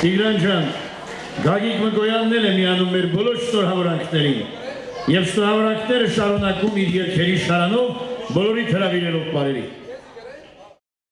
Տիգրան ջան, Գագիկ Մկոյանն էլ է միանում մեր բոլոր շնորհավորանքներին եւ շնորհավորանքները շարունակում իր երկերի շարանով բոլորի հրավիրելով բարերի։